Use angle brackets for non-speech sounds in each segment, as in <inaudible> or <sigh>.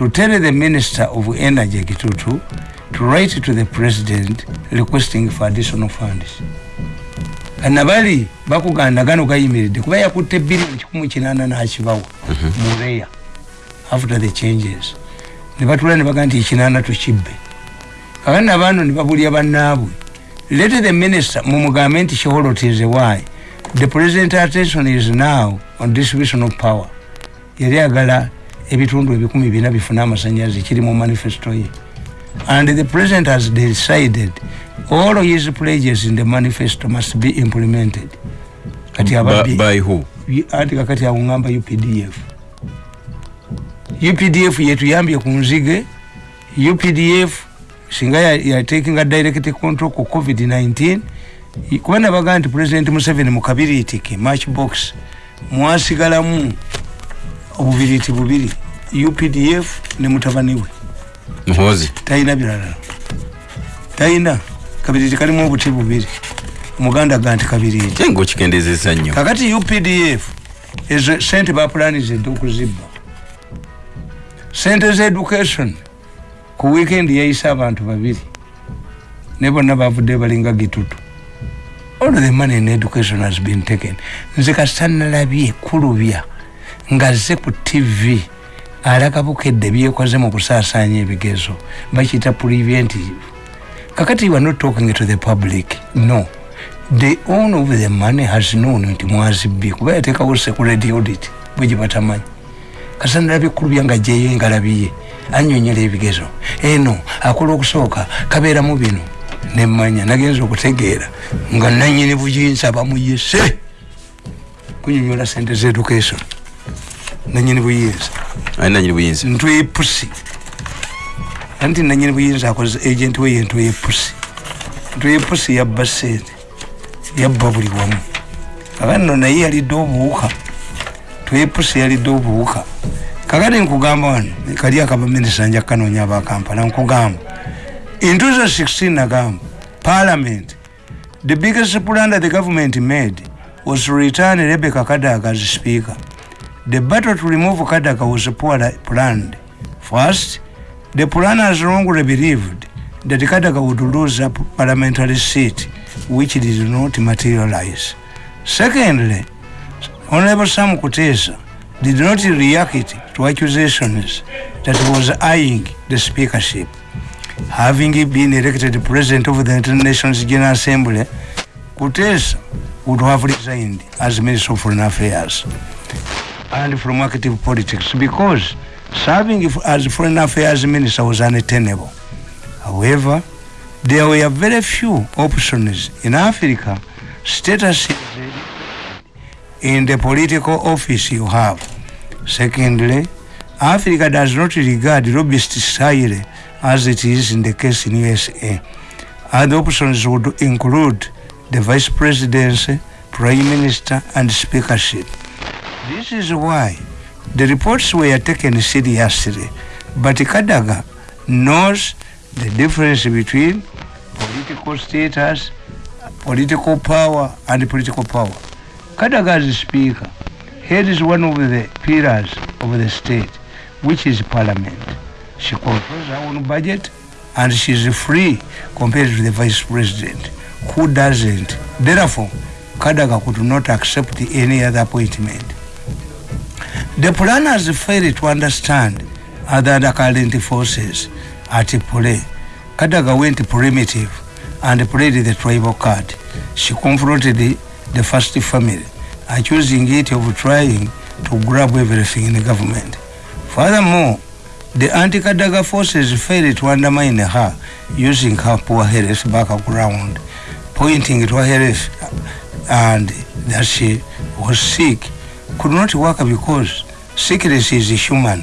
to tell the minister of energy kitutu to write to the president requesting for additional funds. Kanabali bakuganda gano gayimiridde kuba yakutte bilioni kikumu kinana nakibawa mureya after the changes. Nebatula nebaga nti ekinana tukibbe. Kakati nabano nebabulya bannaabwe. Let the minister mumugambe nti sheholotize why. The president attention is now on distribution of power. Yali agala ebitundu ebikumi bina bifune amasanyalaze kiri mu manifesto ye. And the president has decided all his pledges in the manifesto must be implemented. Kati by, by who? Anti kakati awungamba updf updf yetuyambye ku nzige. Updf singa yatekinga direct control ku covid-19 kuba nabaga nti president museveni mukabiriitike matchbox. Mwasigalamu obubiriti bubiri. Updf ne mutabani we. Muhozi. Talina birala. Talina kabiriti kalimu obuti bubiri. Omuganda ga nti kabiriti nga okikendezesa nnyo? Kakati updf ezo sente bapulanizedde okuzibba. Sente za education ku weekend yayisa abantu babiri. Ne bonna bavudde balinga gitutu. All the money in education has been taken. Nze kasitanalabye kulubya nga ze ku tv alaga bukedde byekoze mu kusaasanya ebigezo bakiyita preventive. Kakati you are not talking to the public no. The owner of the money has known nti mwazibbi kuba yateekawo security audit bwegi batamanyi. Kasanalabye kulubya nga jeyo engalabiye anyonyola ebigezo. Eno akola okusooka kabeeramu bino. Nemanya nagenza okutegeera nga nanyini buyinza bamuyise. Kunyonyola sente z education nanyini buyinza. Nanyini buyinza. Ntwe pusi anti nanyini buyinza akoze agent we yentwe yepusi ntwe yepusi yabba sente yabba buli wamu. Kakano naye yalidde obuwuka. Twepusi yalidde obuwuka. Kakati nkugamba wano kali akaba minisita nja kanoonya abakampala nkugamba. In 2016 nagamba parliament the biggest plunder the government made was to return rebecca kadaga as speaker the battle to remove kadaga was poorly planned. First the planners wrongly believed that kadaga would lose a parliamentary seat which did not materialize. Secondly honorable sam kutesa did not react to accusations that was eyeing the speakership. Having been elected president of the United Nations General Assembly, Kutesa would have resigned as Minister of Foreign Affairs and from active politics because serving as Foreign Affairs Minister was unattainable. However, there were very few options in Africa. Status in the political office you have. Secondly, Africa does not regard lobbyist style as it is in the case in USA. Other options would include the vice presidency, prime minister, and speakership. This is why the reports were taken seriously, but Kadaga knows the difference between political status, political power, and political power. Kadaga as speaker heads one of the pillars of the state, which is parliament. She controls her own budget and she is free compared to the vice president who doesn't. Therefore, Kadaga could not accept any other appointment. The planners failed to understand other current forces at play. Kadaga went primitive and played the tribal card. She confronted the, the first family, accusing it of trying to grab everything in the government. Furthermore, the anti-Kadaga forces failed to undermine her using her poor health background, pointing to her health and that she was sick, could not work because sickness is human.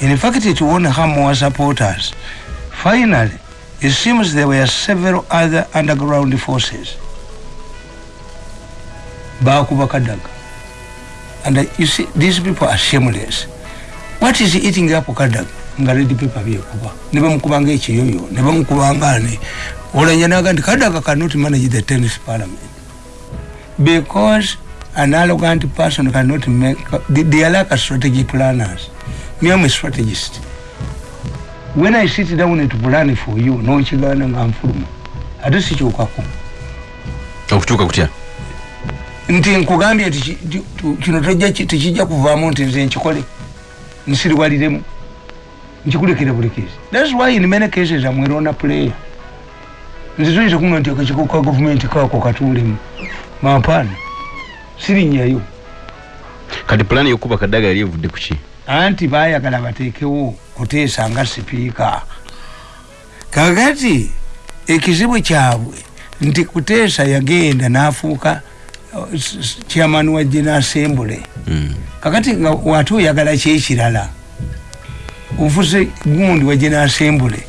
In fact, it won her more supporters. Finally, it seems there were several other underground forces. Bakuba Kadaga. And uh, you see, these people are shameless. What is eating up Kadaga? nga red paper byekuba ne bamukubanga ekiyoyo ne bamukubanga ne olanya naga nti kadaga cannot manage the tennis parliament because an arrogant person cannot make they are like a strategy planners. Me am a strategist. When i sit down to plan for you nokigaana nga nfuluma ate sikyukako okukyuka kutya nti nkugambye nti ki- ti- tu- kino tojja ki- tekijja kuvaamu nti nze nkikole nsiriwaliremu nkikulekere bulikezi thats why in many cases amwerona player. Nze tuyinza kuga nti akakiko ka gavumenti kaako katuulemu mampaana sirinnyayo kati pulaani yokuba kadaga yali evudde kuki anti bayagala bateekewo kuteesa nga sipiika. Kakati ekizibu kyabwe nti kuteesa yagenda n'afuuka uh, chairman wa general assembly. Mm. kakati nga wate oyagala kyekirala ofuse gundi wa general assembly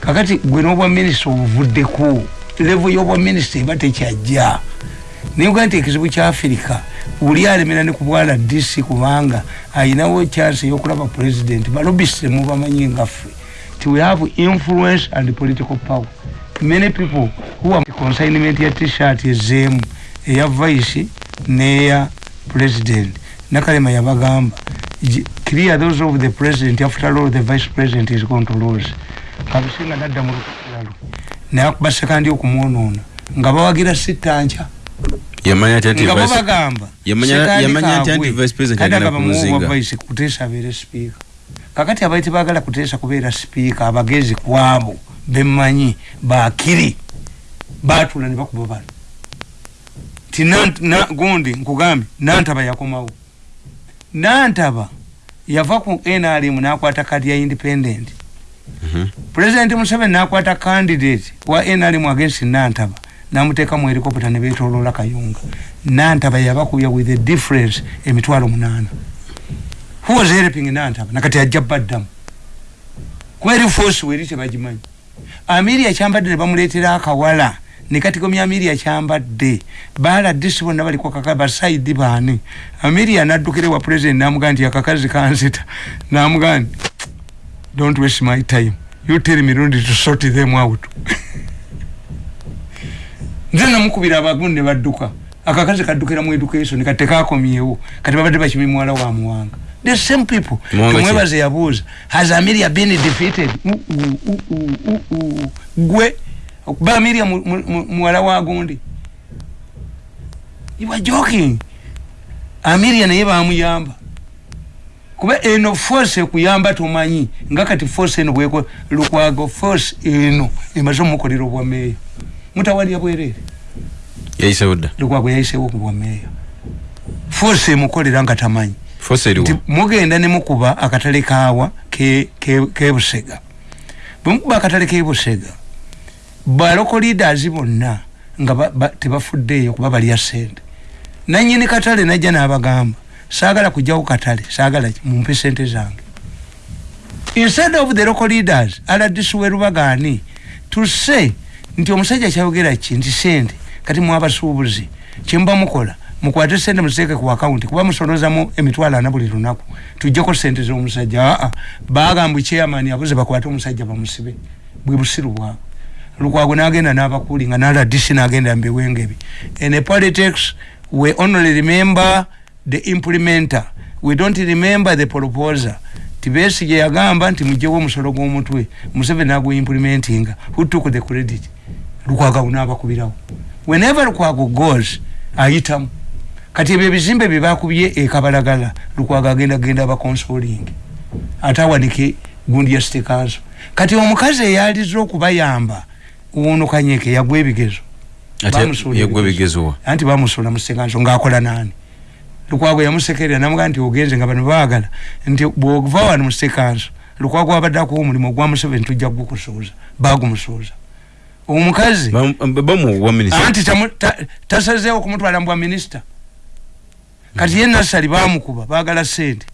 kakati gwe n'obwa minisita obuvuddeko levo y'obwa minisita eba tekyajja naye nti ekizibu kya afirika buli alemera ne ku bwala dc kubanga ayinawo chance y'okulaba president. Balobisite mubamanyi ngaffe. Ti we have influence and political power. Many people who are consignment ya t-shirt ezeemu eya vice neya president. Nakalema yabagamba "J- clear those of the president after all the vice president is going to lose. Kabisinga nadda mu lukalalo naye akuba sekandi okumwonoona. Nga bawagira sitanca yamanya ati anti vice- yamanya yamanya nti anti vice president kati agenda agamba muwa kumuzinga. kuteesa abeere sipiika kakati abaiti bagala kuteesa kubeera sipiika abagezi kwabo bemmanyi bakiri batula ne bakuba bano. Ti Nant- na- gundi nkugambye nantaba yakomawo. Nantaba yava ku nrm nakwata kadi ya independent. Mhm. president museveni nakwata candidate wa nrm against nantaba namuteeka mu helicopter ne betoloola kayunga. Nantaba yabakubya with a difference emitwalo munana. Who was helping nantaba nakati ajja baddamu kweri force weri tebagimanyi amiri yakyambadde ne bamuleetera akawala. Ne katigomya amiri yakyambadde baala disi bonna baliko kaka basaidi baani amiri yanaddukire wa president namugaa nti akakazi kanzita namugaa nti don't waste my time. You tell me rundi to sort them out <laughs> nze namukubira abagundi ne badduka. Akakazi kaddukira mu education kati tekakomyewo kati babadde bakimi muwala wa muwanga. The same people. Tumwebaze yabuuza has amelia been defeated? Gwe. Okuba mu- muwala wa gundi. You are joking. Amelia naye bamuyamba. Kuba eno force ekuyamba tomanyi. Nga kati force eno bweko lukwago force eno emaze omukolera obwameeya mutawalya bwerere. Yayisewo dda lukwago yayisewo ku bwameeya force emukolera nga tamanyi. Fosi eriwo nti mugenda ne mukuba akatale kaawa ke- ke- kebusega bwemukuba akatale kebusega baloko leaders bonna nga ba- ba- tebafuddeeyo kuba balya sente nanyini katale najja n'abagamba saagala kujjawo katale saagala ki, mumpe sente zange. Instead of the local leaders rdc werubagaani to say nti omusajja kyayogera ki? Nti sente kati mwabasuubuzi. Kyemuba mukola mukwate sente muziteeke ku akawunti kuba musolozamu emitwalo ana buli lunaku. Tujjeko sente z'omusajja. Aa bagamba chairman yabuze bakwate omusajja bamusibe. Bwe busiru bwabwe lukwago nagenda n'abakuli nga naladc nagenda mbiwengebi. In a politics we only remember the implementer. We don't remember the proposer tibesige yagamba nti mugjewo omusolo gw'omutwe museveni nagweimplementinga who took the credit. Lukwago n'abakubirawo. Whenever lukwago goes ayitamu. Kati ebyo ebizimbe bye bakubye ekabalagala lukwago agenda genda abaconsoling ate awanike gundi ya city council. Kati omukazi eyaliza okubayamba ono kanyeke yagwa ebigezo. Yagwa ebigezo. anti bamusuula mu city council ng'akola naani lukwago yamusekerera namugaa nti ogenze nga bano baagala. Nti bwova wano mu city council lukwago abadde akuwa omulimu ogwa museveni tujja gukusuuza bagumusuuza omukazi anti tasazeewo kumutwala mu bwa minisita. Kati ye nasali bamukuba bagala sente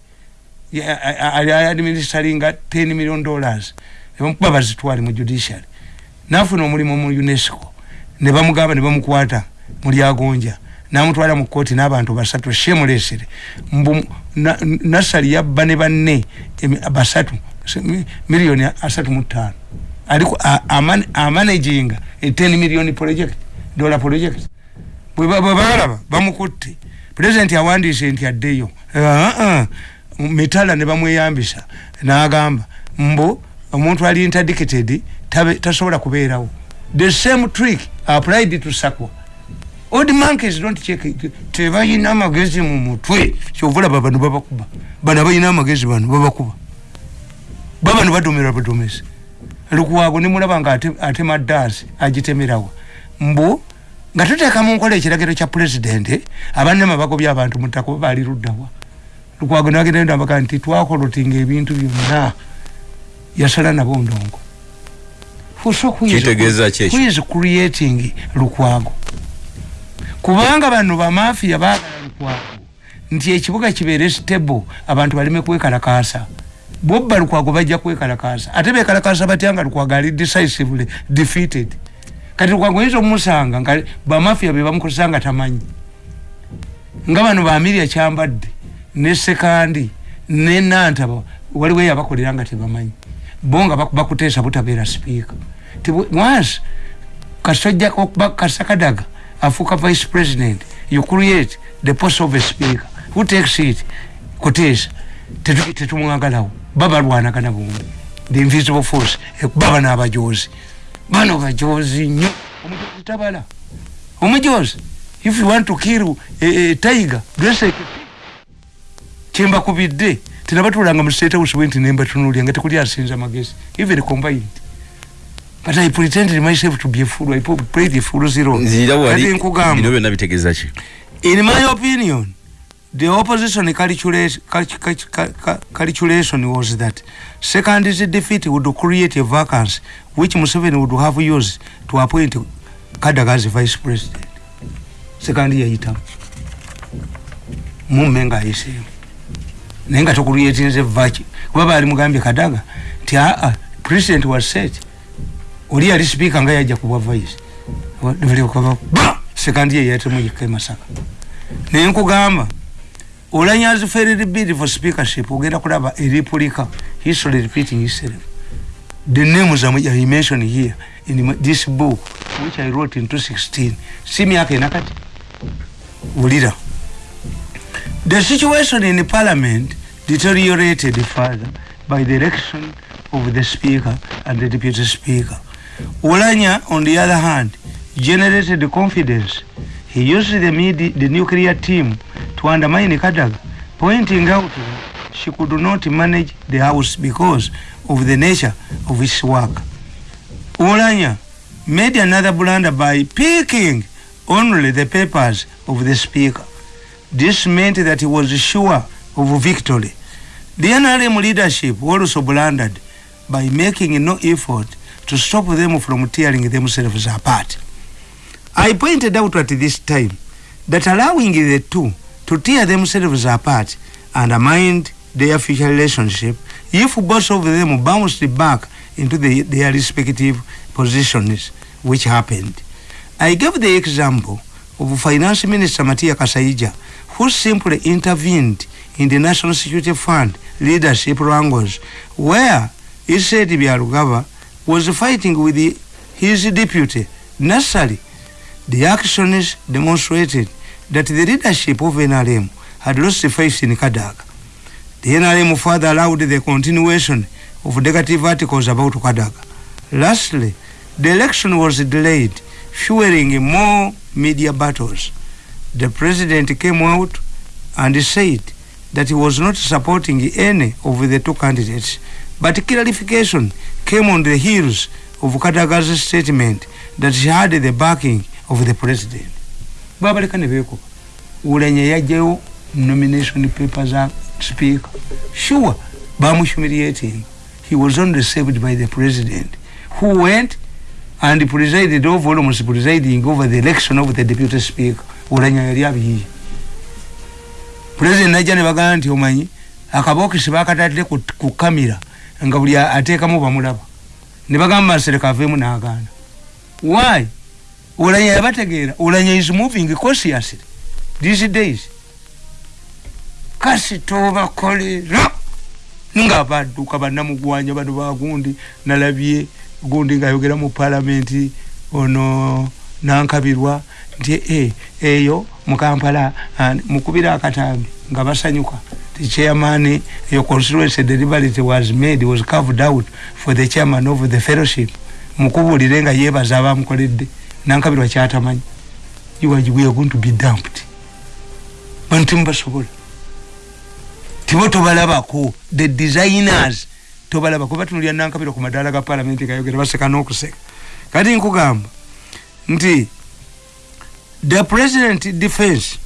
ali administeringa 10 million dollars. Nebamukuba bazitwale mu judiciary. Nafuna omulimu mu unesco. Ne bamugamba ne bamukwata mu lyagonja namutwala mu kooti n'abantu basatu shemulesere mbu na- nasali yabba ne banne basatu miliyoni asatu mu ttaano. Aliko amanaginga e 10 million project dollar project. Bwe ba- bwe balaba bamukutte. Pulezidenti awandiise nti addeyo mitala ne bamweyambisa. N'agamba mbu omuntu ali interdicted tasobola kubeerawo. The same trick applied to sakwa old monkeys don't check tebalina amagezi mu mutwe. Kyovulaba bano babakuba bano balina amagezi bano babakuba babano badomera badomesi lukwago nimulaba nga ate- atema dansi agitemerawa mbu nga tuteeka mu nkola ekiragiro kya pulezidenti abannama bagobya abantu mutaka oba baali luddawa lukwago nagenda ndabaga nti twakolotinga ebintu byonna. Yasala nabo ndongo. Kitegeeza ki? ekyo? who is creating lukwago kubanga bano bamafiya baagala lukwago. Nti ekibuga kibeere stable abantu baleme kwekalakaasa. Bobba lukwago bajja kwekalakaasa. Ate bekalakaasa batya nga lukwago ali decisively defeated. Kati lukwago oyinza omusanga nga bamafiya be bamukozesa nga tamanyi. Nga bano bamirya kyambadde ne sekandi ne nantaba waliwo eyabakolera nga tebamanyi. Bo nga baku- bakuteesa butabeera sipiika once kasojja kasakadaga afuuka vice president. You create the post of a speaker. Who takes it? Kuteesa tetu- tetumwagalawo babalwanagana bombi the invisible force. Baba n'abajozi bano bajozi nnyo omujozi tabala. Omujozi. If you want to kill a, a tiger dress like a pig. kyembakubidde tenabatulanga mu state house bwenti nembatunulya nga tekuli asinza magezi. Even combined but i pretended myself to be a fool. I played the fool zero. Nzira byonna bitegeeza ki? In my opinion the opposition calculation, calculation was that second's defeat would create a vacancy which Museveni would have used to appoint Kadaga as vice president. Second yayitamu mumme nga ayiseemu naye nga tokulyetinze vaki kuba baali mugambye kadaga nti aa president was set oli yali sipiika nga yajja kubwa vice sekandi ye yatemu yekka emasaka naye nkugamba olanyazi ferry bill for speakership ogenda kulaba eripulika history repeating itself the names are I mentioned here in this book which I wrote in 2016 si myaka enakati wulira the situation in parliament deteriorated further by the election of the speaker and the deputy speaker Olanya on the other hand generated the confidence he used the, medi- the nuclear team to undermine Kadaga pointing out she could not manage the house because of the nature of its work Olanya made another blunder by picking only the papers of the speaker. This meant that he was sure of victory. The NRM leadership also blundered by making no effort to stop them from tearing themselves apart. I pointed out at this time that allowing the two to tear themselves apart undermined their future relationship if both of them bounced back into the, their respective positions, which happened. I gave the example of Finance Minister Matia Kasaija, who simply intervened in the National Security Fund leadership wrangles, where he said Byalugaba was fighting with his deputy, Nassali. The actions demonstrated that the leadership of NRM had lost faith in Kadaga. The NRM further allowed the continuation of negative articles about Kadaga. Lastly, the election was delayed, fueling more media battles. The president came out and said that he was not supporting any of the two candidates, but clarification came on the heels of Kadaga's statement that she had the backing of the president. babaleka ne beekuba ulenya yajjayo nomination paper za speaker. Sure bamuhumiliating he was only saved by the president who went and presided over almost presiding over the election of the deputy speaker. Ulenya yali abiyiye president najja ne bagamba nti omanyi akabokisi bakatadde ku, ku kamera nga buli ateekamu bamulaba ne bagamba masereka aveemu n'agaana. Why? Ulanya yabategeera. Ulanya is moving. Cautiously these days. Kasi tobakolera. Nga badduka bannamugwanya bano bagundi nalabye gundi ngaayogera mu palamenti ono nankabirwa nti e, eyo mukampala ah, mukubira akatambi nga basanyuka the chairman your constituency deliberate was made was carved out for the chairman of the fellowship. Mukubulire nga yebaza abamukoledde nankabirwa kyatamanyi you are, we are going to be dumped. Bantu timubasobola tibo tobalabako the designers tobalabako batunulya nankabirwa ku madaala ga palamenti gayogera baseka n'okuseka. Kati nkugamba nti the president defense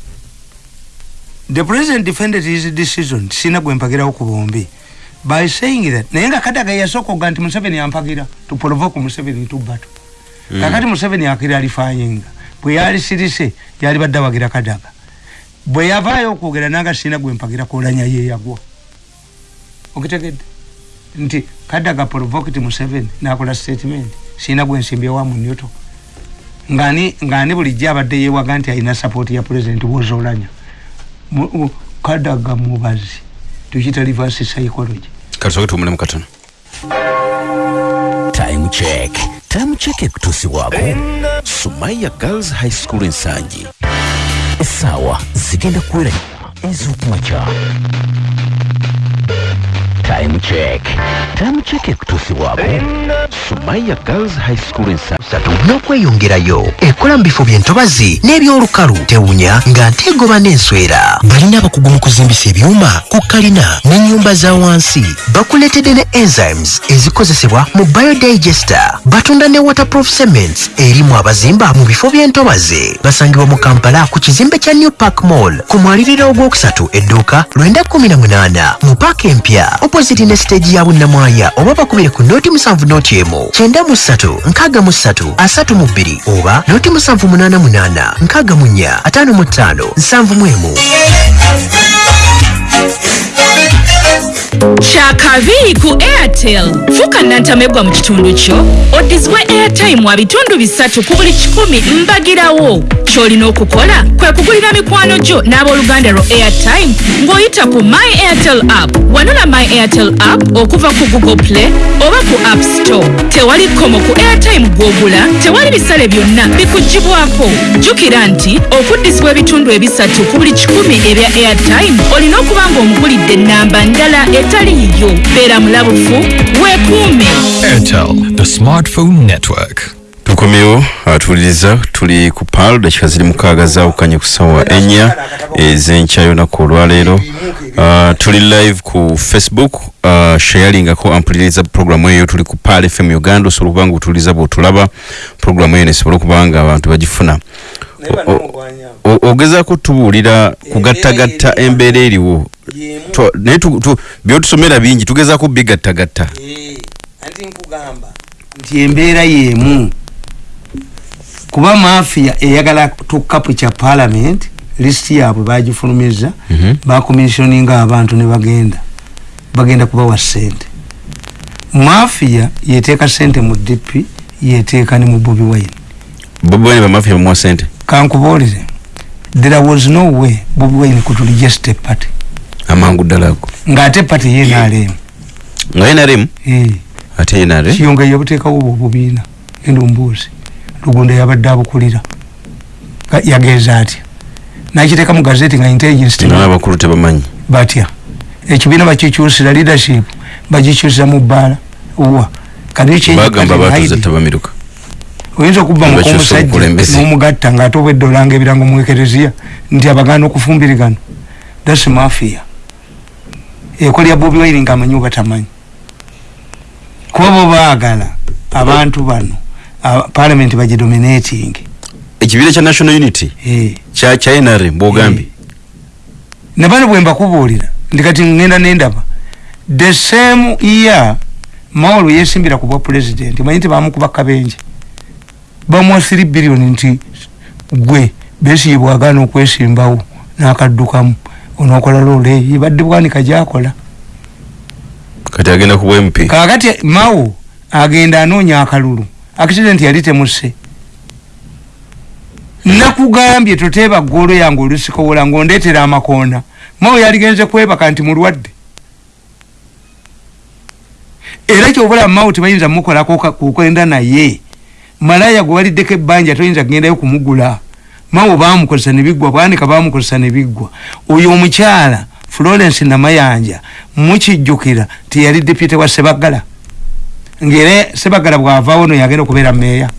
the president defended his decision sina gwempagirawo ku bombi by saying that naye nga kadaga yasooka nti museveni ampagira to provoke museveni to battle. Mm. kakati museveni akiralifayinga bwe yali sirise yali badde awagira kadaga. Bwe yavaayo okwogera nanga sina gwempagira kolanya yeyagwa okitegedde? Nti kadaga provoked museveni nakola statement sina gwensimbyewa mu newto ngani ngani bulijjo abadde yewaga nti alina sapoti ya president wozolanya mu- kadaga mubazi. Tukita reverse psychology. Katusoke tuwumulemu katono time check. Time check ekutuusibwako sumaya girls high school ensangi essaawa zigenda kuwera ez'okumakya time check. Time check ekutuusibwako sumaya girls high school ensangi n'okweyongerayo ekola mu bifo by'entobazi n'ebyolukalu tewunya nga nteegoba n'enswera. Balina abakugu mu kuzimbisa ebyuma ku kalina n'ennyumba za wansi. Bakuleetedde ne enzymes ezikozesebwa mu biodigester. Batunda ne waterproof cements erimu abazimba mu bifo by'entobazi basangibwa mu kampala ku kizimbe kya new park mall ku mwaliriro ogwokusatu edduuka 918 mu paaka empya opposite ne stage ya bunnamwaya oba bakubire ku noti musanvu noti emu kyenda mu ssatu nkaaga mu ssatu asatu mu bbiri oba noti musanvu munaana munaana nkaaga mu nnya ataano mu ttaano nsanvu mu emu kyakabi ku airtel. Fuuka nantamegwa mu kitundu kyo. Odizibwe airtime wa bitundu bisatu ku buli kikumi mbagirawo. Ky'olina okukola kwe kugulira mikwano gyo n'abooluganda lwo airtime ng'oyita ku my airtel app. Wanula my airtel app okuva ku google play oba ku app store. Tewali kkomo ku airtime gw'ogula tewali bisale byonna bikugibwako jjukira nti okuddizibwa ebitundu ebisatu ku buli kikumi ebya airtime olina okuba ng'omugulidde ennamba ndala etali yiyo beera mulabufu weekuume Airtel, the smartphone network. tukomyewo atuuliriza tuli ku pal dakika ziri mukaaga zaawukanye ku sawa ennya ez'enkya yonaku olwaleero uh, tuli live ku facebook uh, shayalingako ampuliriza programu eyo. Tuli ku pal fm uganda osobola okuba nga otuuliriza bwotulaba. Programu eyo nesobola okuba nga abantu bagifuna ogezaako tubuulira kugattagatta embeera eriwo. Naye tu- tu- byotusomera bingi tugezaako bigattagatta anti nkugamba. Nti embeera yemu. Kuba mafiya eyagala tukapu kya parliament lisiti yaabwe bagifulumiza Mhm. bakomissioninga abantu ne bagenda bagenda kubawa sente mafiya yeteeka sente mu dp yeteeka ne mu bobi wine. Bobi wine bamafiya bamuwa sente kankubuulire there was no way bobi wine could register a party. Amangu ddala ago ng'ate party ye naalemu nga nrm ate nrm kiyonga yabuteekawo obwo obubiina genda ombuuzi lugundo yabadde abukulira. Ka- yagenza atya? Nakiteeka mu gazeti nga intelligence team abakulu tebamanyi. Batya. Ekibiina bakikyusira leadership bagikyusa mu bbaala wa. Bagamba batuze tabamiruka oyinza okubba Bakyusa mukomusajja obukulembeze. n'omugatta ng'ate obwedde olanga ebirango mu ekereziya nti abagaana okufumbirigano thats mafia. Ekolya bobi wine ngaamanyi oba tamanyi. Kuba bo baagala abantu bano parliament bagidominating ekibiina kya national unity? Eh. kya kya nrm bwogambye ne bano bwe mbakubuulira ndi kati ngenda nendaba the same year mawolo yesimbira ku bwa president manyi nti bamukuba kabenje bamuwa 3 billion nti gwe besiye bwagaana okwesimbawo n'akaddukamu onookola loole badde bwanika gyakola. Kati agenda ku bwemp kakati mawo agenda anoonya akalulu accident yali temusse. Nakugambye toteeba ggoolo yange olusikowola ng'ondeetera amakoona mawo yaligenze kwebaka nti mulwadde. Era kyobula mawo tebayinza mukolako kukwenda naye malaya gwe waliddeko ebbanja toyinza kugendayo kumugula. Mawo bamukozesa nebiggwa bwanika bamukozesa nebiggwa oyo omukyala florence namayanja mukijjukira tiyali depute wa sebagala ngere sebagala bwavaawo no yagenda okubeera meeya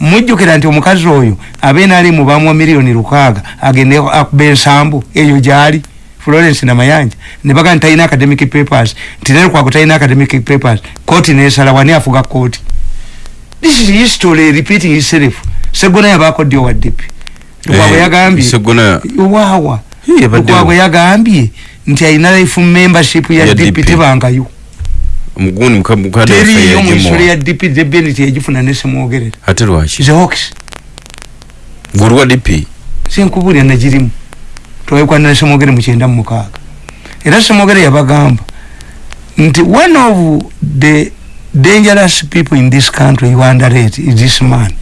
mujjukira nti omukazi oyo abenaali mubamwa miliyoni lukaaga agende akuba ensambu eyo gyali. Florence namayanja nebaga nti talina academic papers nti nerukwago talina academic papers kooti nesala wani afuga kooti this is history repeating itself. Segona yabaako ddi owaddepi lukwago Eh, yagambye Segona- waawa Hii, yabaddewo. lukwago yagambye nti alina life membership ya Ya dp DP. tebangayo. Omugundi mukadde teriyo mu isolo ya dp debeniti yagifuna nesimwogerera ate lwaki zehokis gulwa dp sinkubulya nagirimu twekwanira semwogere mukyenda mumukaaga era semwogere yabagamba nti one of the dangerous people in this country you underrate is this man.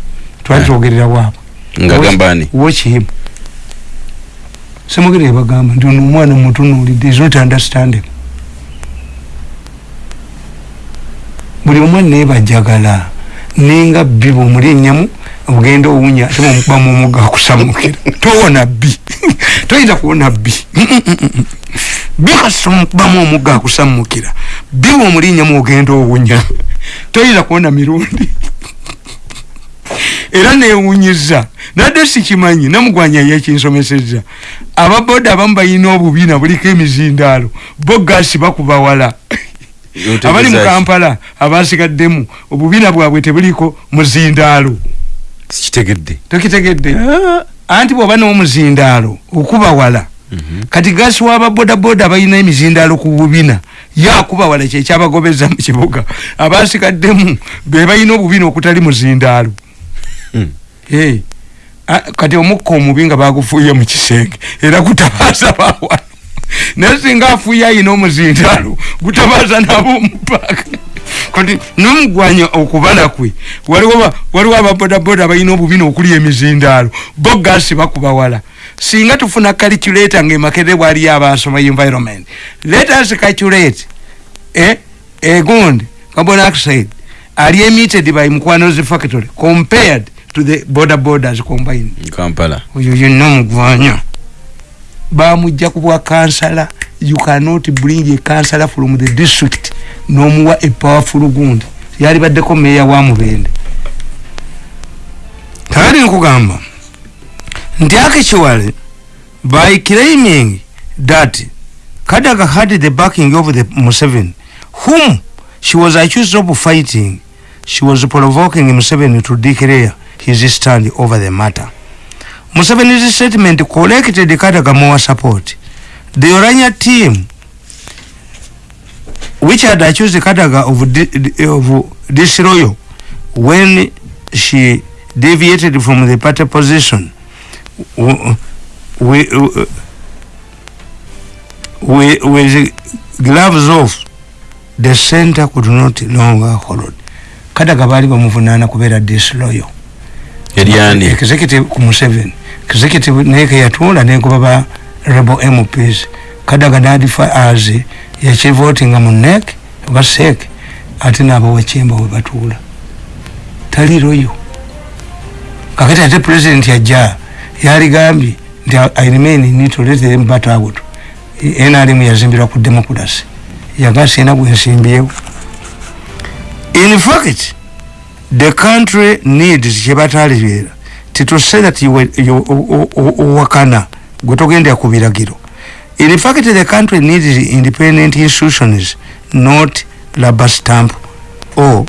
Twali Yeah. twogerera waabwe ngagamba ani watch him. Semwogere yabagamba nti ono omwana mutunuulidde is not understanding. Buli omwe nebajagala ninga bbi bwomuli enyamu ogenda owunya ate bwomukubamu omugga akusamukira <laughs> towona bbi <laughs> toyinza kuwona bbi bbi <laughs> kasita omukubamu omugga akusamukira bbi bwomuli enyamu ogenda owunya. Toyinza kuwona mirundi. Era newunyiza nadde sikimanyi namugwanya yekinsomeseza ababoda abamu balina obubiina buliko emizindaalo. Bo gasi bakuba wala abali mu kampala abasigaddemu obubiina bwabwe tebuliko muzindaalo. Sikitegedde. Tokitegedde. Anti bwoba n'omuzindaalo okuba wala. Kati gasi wababodaboda balina emizindaalo ku bubina. Yakuba wala kyekyabagobeza mu kibuga. Abasigaddemu be balina obubiina okutali muzindaalo. Hmm. Eh, kati omukka omubi nga bagufuuye mu kisenge era gutabaza bawano naye singa afuuye ayina omuzindaalo gutabaza nabo omupaka. Kati nomugwanya okubala kwe waliwo ba- waliwo ababodaboda balina obubiina okuli emizindaalo bo gasi bakuba wala. Singa tufuna calculator ngaemakere bwaliyo abasoma environment. Let us calculate eh, egundi carbon oxide ali emitted by mukwanozi factory compared to the border borders combined. Kampala. Oyo yenna mugwanya bamujja ku bwa kansala. You cannot bring a kansala from the district nomuwa a powerful gundi. Yali baddeko meya wa mubende. Kali nkugamba. Nti actually by claiming that kadaga had the backing of the museveni whom she was accused of fighting she was provoking museveni to declare his stand over the matter Museveni's statement collected Kadaga more support. The Orania team, which had accused Kadaga of, di- of disloyal when she deviated from the party position, we, we, with gloves off, the center could not longer hold. Kadaga bali bamuvunana kubeera disloyal. eryani executive ku museveni executive naye keyatuula nenkuba ba rebel mps kadaga nadifa as yakivotinga mu nek oba sek ate nabawachemba webatuula taliroyo kakati ate president yajja yaligambye nti i remain need to let them bat out nrm yazimbirwa ku democracy. Yagasi ena gwensimbyewo in fact the country needs kyebatalibeera tituse that owakana gwe togendera ku biragiro. In fact the country needs independent institutions not rubber stamp or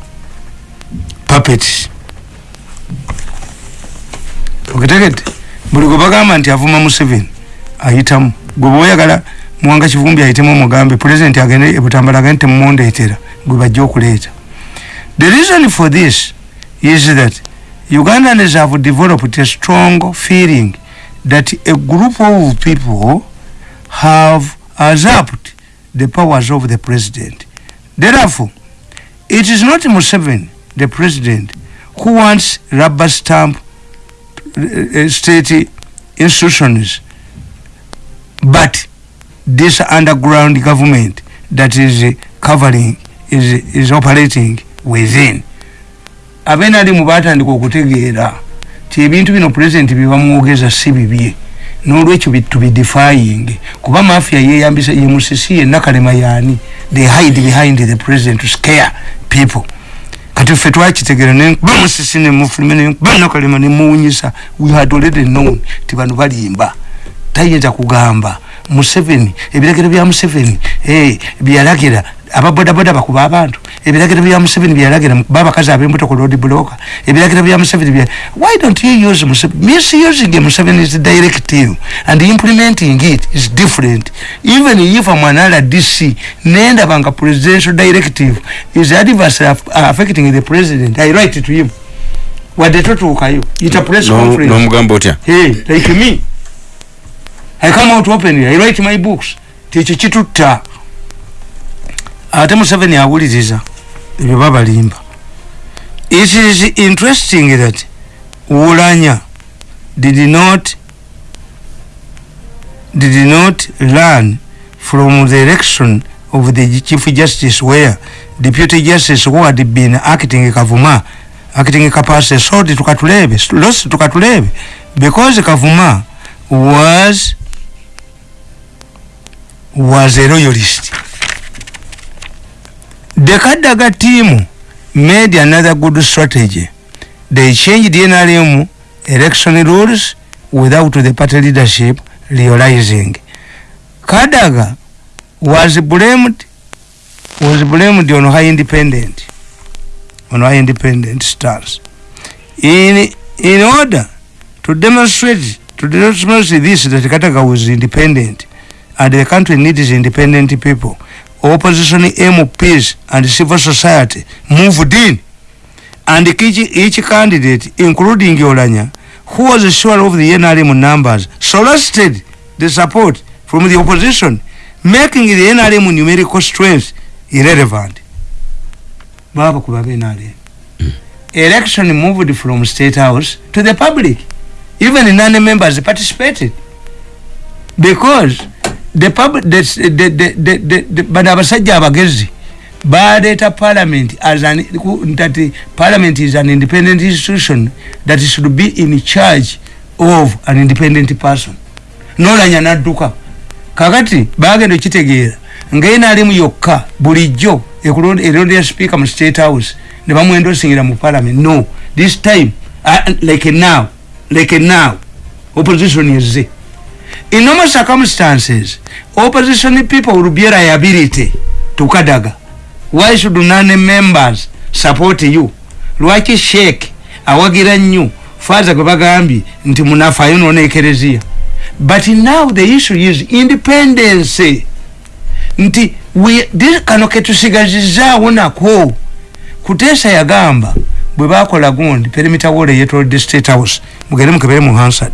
puppets. Okitegedde buli gwe bagamba nti avuma museveni ayitamu. Gwe bweoyagala muwanga kivumbi ayitemu omugambe pulezidenti agende ebutambala agende temumundeetera gwe bajja okuleeta. The reason for this is that Ugandans have developed a strong feeling that a group of people have usurped the powers of the president. Therefore, it is not Museveni, the president, who wants rubber stamp uh, state institutions, but this underground government that is uh, covering, is, is operating within abenalimu batandika okutegeera ti ebintu bino pulezidenti byebamwogeza si bibye nolwekyo tubidefying. Kuba mafia yeyambisa ye musisi yenna kalema yani they hide behind the president to scare people. Kati ffe twakitegera nenkuba musisi nemufulume nenkuba nakalema nemuwunyisa we had already known ti bano balimba. Tayinza kugamba museveni ebiragiro bya museveni eh, byalagira ababodaboda bakuba abantu. Ebiragiro bya museveni byalagira mukuba abakazi abembuto ku road blocker ebiragiro bya museveni bya why don't you use museveni misusing museveni is directive and implementing it is different. Even if I'm an RDC nenda banga presidential directive is adverse affecting the president I write to him. Wadde totuukayo ita press conference. n'omugamba otya like me I come out openly I write my books. Tekyo kitutta ate museveni awuliriza ebyo babalimba. It is interesting that wulanya did not did not learn from the election of the chief justice where deputy justice who had been acting kavuma acting kapase sold tukatulebe lost tukatulebe because kavuma was was a royalist the kadaga team made another good strategy. They changed the NRM election rules without the party leadership realizing. Kadaga was blamed was blamed on high independent on high independent stance in in order to demonstrate to demonstrate this that kadaga was independent and the country needs independent people. Opposition MPs and civil society moved in. And each, each candidate including Yolanya who was sure of the NRM numbers solicited the support from the opposition making the NRM numerical strength irrelevant. Baba kuba NRM hmm. election moved from state house to the public. Even non-members participated. Because the public the the the the, the, the bana abasajja abagezi baleeta parliament as an that parliament is an independent institution that should be in charge of an independent person. Nolanya nadduka kakati bagenda okitegeera ngaenaalimu yokka bulijjo erondera speaker mu state house ne bamwendosingira mu parliament. No this time uh, like now like now opposition eze in normal circumstances opposition people will be liability to kadaga. Why should none members support you? Lwaki sheik awagira nnyo faza gwe bagambye nti munafayo nona ekereziya? But now the issue is independence. Nti kano ketusigazizaawo nako kuteesa yagamba bwe bakola gundi perimita wole yetolodde state house mugende mukebere mu hansard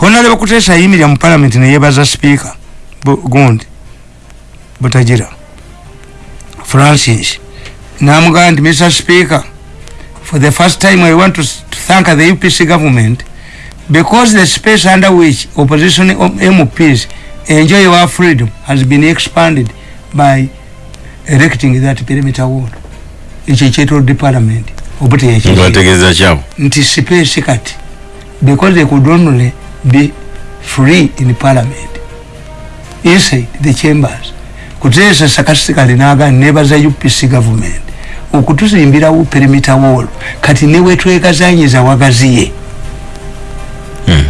honaleba kuteesa ayimirira mu parliament neyebaza speaker gundi butagira. Francis namugamba nti mr speaker for the first time i want to, to thank the upc government because the space under which opposition mps enjoy our freedom has been expanded by erecting that perimeter wall. Ekyo kyetolodde parliament obategeeza kyabo nti space kati because they could only be free in parliament. Inside the chambers kuteesa sarcastically naga nebaza upc government. Okutuzimbirawo perimeter wall kati newetwegazanyiza wagaziye. Hmm.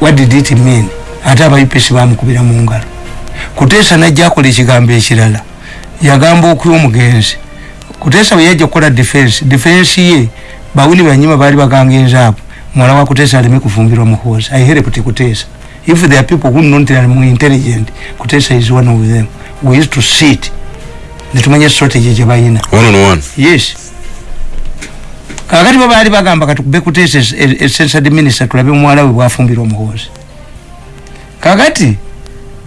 what did it mean? Ate aba upc bamukubira mu ngalo. Kuteesa najja akola ekigambo ekirala. Yagamba okuya omugenzi. Kuteesa bwe yajja okukola defense defense ye bawini banyima baali bagangenza mwala wa kuteesa aleme kufumbirwa muhoozi i helped kuteesa if there are people who not are more intelligent kuteesa is one of them. We used to sit. Netumanya strategy gyebayina one on one? Yes. Kakati bo baali bagamba katukube kuteesa essential minister tulabe muwala we bwafumbirwa muhoozi kakati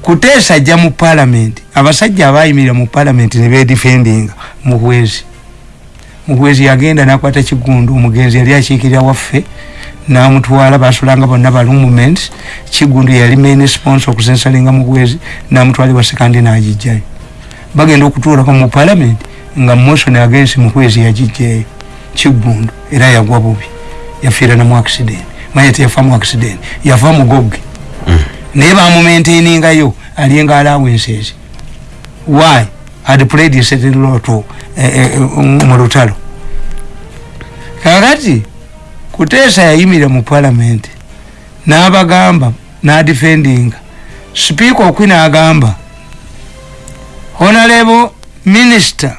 kuteesa ajja mu parliament. Abasajja abayimirira mu parliament ne bedefendinga muhwezi muhwezi yagenda nakwata kigundu omugenzi yali akiikirira waffe namutwala basulanga bonna balumuments kigundu yali main sponsor okusensalinga muhwezi namutwalibwa sekandi nagijjayo bagenda okutuulako mu parliament nga motion against muhwezi yagijjayo kigundu era yagwa bubi yafiira namu accident. Manye teyafa mu accident yafa mugoge naye bamumaintainingayo alinga allowances. Why? Had played a certain role to eh, eh, mu lutalo. Kakati kuteesa yayimira mu parliament n'abagamba n'adefendinga sipiika okwina agamba honorable minister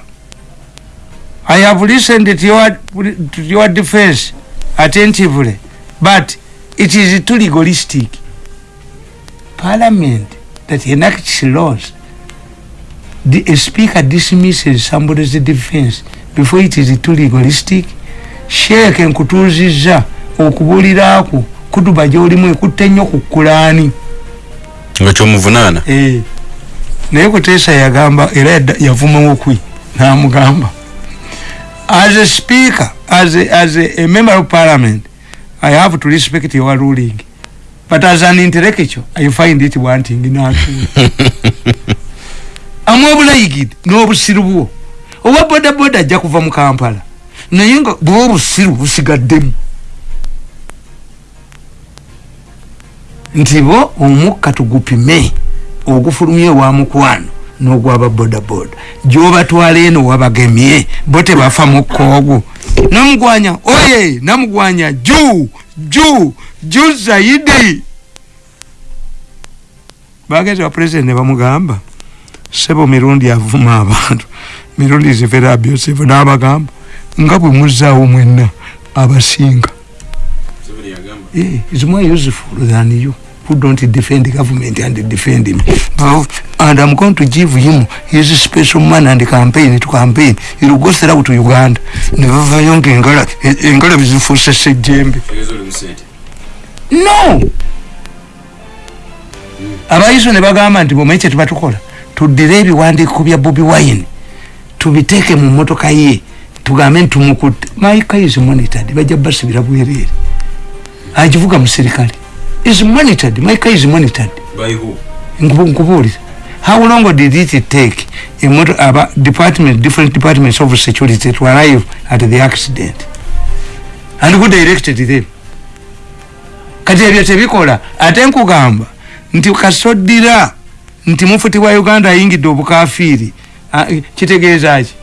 i have listened to your, to your defense attentively but it is too legalistic. Parliament that enacts laws the a speaker dismisses somebody's defense before it is too legalistic sheeke nkutuuziza okubuuliraako kutuba gyolimu ekutta ennyo ku kulaani nga kyomuvunaana? Eh. naye kuteesa yagamba era yavumawo kwi namugamba as a speaker as a, as a, a member of parliament i have to respect your ruling. But as an intellectual i find it wanting natu <laughs> amwe obulayigidi n'obusiru bwo? Owa bodaboda ajja kuva mu kampala naye nga bwe obusiru busigaddemu nti bo omukka tugupime ogufulumye ewa mukwano n'ogwaba bodaboda. Gyobatwala eno wabagemye bo tebafa mukka ogwo. Namugwanya oye namugwanya ju ju ju zaidi. Bagenzi ba president ne bamugamba sebo mirundi avuma abantu. Mirundi is very abusive n'abagamba nga bwe muzaawo mwenna abasinga is more useful than you who don't defend the government and defend him. Now, and I'm going to give him his special man and campaign to campaign. He'll go through to Uganda. Nevavayo ng'engala engala bizifuuse ejjembe. No! abayiso ne bagamba nti bomanyi kye tubatukola tuddire ebiwandiiko bya bobi wine tubiteeke mu motoka ye tugambe nti tumukutte maika is monitored. Bajja basibira bwereere. Agivuga musirikale. Is monitored. Maika is monitored. Nkubu- nkubuulira how long did it take a motor, aba department different departments of security to arrive at the accident? And who directed them? Kati ebyo tebikola. Ate nkugamba nti kasoddira nti mufuti wa uganda ayingidde obukafiiri Ah, kitegeeza ki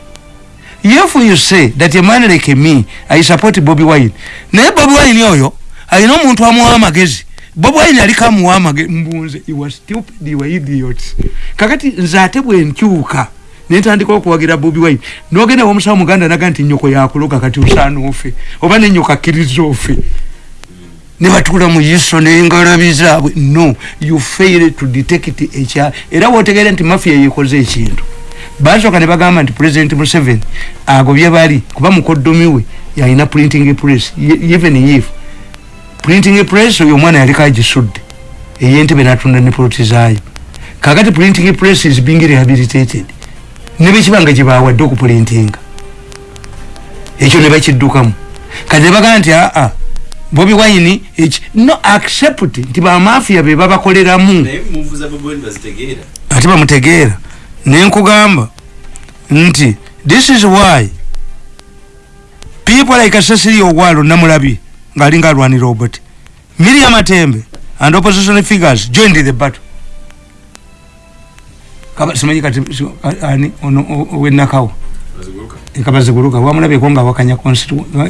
if you say that a man like me i support bobi wine. Naye bobi wine oyo alina omuntu amuwa amagezi bobi wine aliko amuwa amagezi mbunze you are stupid you are idiot kakati nze ate bwe nkyuka nentandika okuwagira bobi wine. Nogenda womusawo muganda naga nti nyoko yakuloga kati osaana ofe oba nenyoka akkiriza ofe. Ne batuula mu yiso n'engalabi zaabwe. No you fail to detect ekya era wotegeere nti mafia yekoze ekintu basooka ne bagamba nti president museveni agobye bali kuba mukoddomi we yalina printing press even if printing press oyo omwana yaliko agisudde eyentebe natunda ne poloti zaayo. Kakati printing press is being rehabilitated ne bekibanga gyebawadde okuprintinga ekyo ne bakiddukamu. Kati ne bagamba nti aa bobi wine eki no accept nti bamafia be babakoleramu. Ate bamutegeera nenkugamba nti this is why people like cecily owalo namulabi ngaalinga alwanira obot miriam atembe and opposition figures joined the battle. Simanyi kati si- a- ani ono o- owenakawo kabaziguluka. Wamulabyeko nga wakanya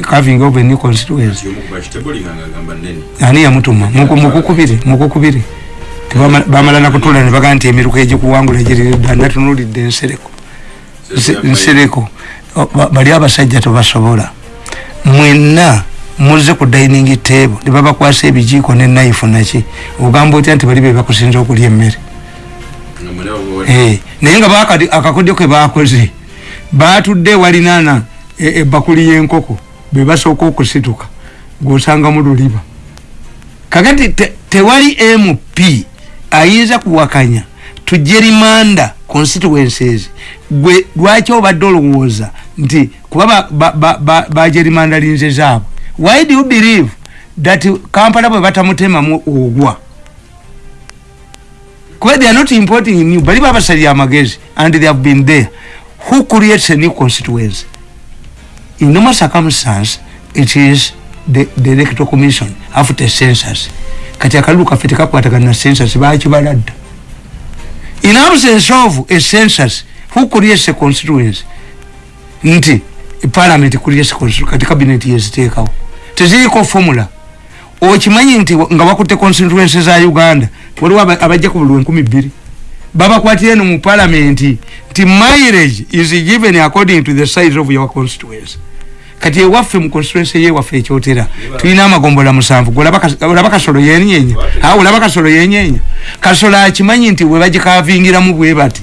carving of a new constituency. Ani yamutuma? Muku- mukukubire mukukubire bamala nakutula ne bagaa nti emiruka egikuwangula egiridda natunulidde ensereko Nse- nsereko bali abasajja tebasobola. Mwenna muze ku dining table ne babakwasa ebijiiko ne naifu naki ogamba otya nti bali be bakusinza okulya emmere? Eh, naye nga akakodyo ke bakoze batudde walinana ebakuli y'enkoko be basooka okusituka ng'osanga mu luliba. Kakati te- tewali mp ayinza kuwakanya. Tujerimanda constituencies gwe lwaki obadde olowooza nti kuba bajerimanda ba, ba, ba linze zaabwe? Why do you believe that kampala bwe batamutemamu ogwa? Kuba they are not importing new bali babasalira amagezi and they have been there. Who creates a new constituency? In normal circumstance it is the, the electoral commission after census. Kati akalulu kaffe tekakwatagana na census bakibala dda in absence of a census who creates a constituency nti parliament creates kati cabinet yeziteekawo teziriko formula. Okimanyi nti nga bakutte constituency za uganda waliwo abajja ku buli enkumi bbiri babakwatire no mu parliament nti mileage is given according to the size of your constituency kati ewaffe mu constituency yewaffe ekyotera tulina amagombola musanvu olaba kasolo yenyenya awo olaba kasolo yenyenya kasolo akimanyi nti webagikavingiramu bwe bati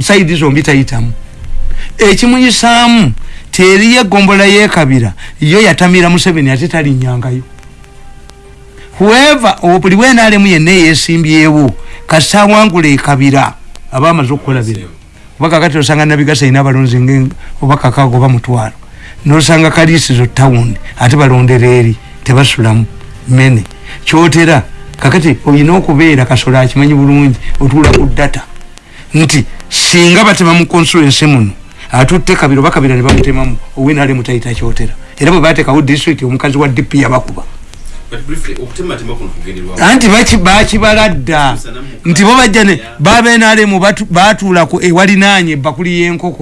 saidi zombi tayitamu. Ekimuyisaamu teriyo egombola yekabira yo yatamira museveni ate talinyangayo whoever buli wenaalemu yenna eyesimbyewo kasawangula ekabira aba amaze okukola bino. Oba kakati osanga nabigasa ina abalonzi oba kakago oba mutwalo nosanga kaliisizo tawundi ate balondera eri tebasulamu. Mene kyotera kakati olina okubeera kasola akimanyi bulungi otuula ku data. Nti singa batema mu consulensi muno atutte kabiri oba kabira ne bamutemamu owinaali mutayita kyotera. Era bwe bateekawo district omukazi wa dp yabakuba. Anti bakibala dda nti bo bajja ne babenaalemu batuula ku ewalinaanye ebbakuli y'enkoko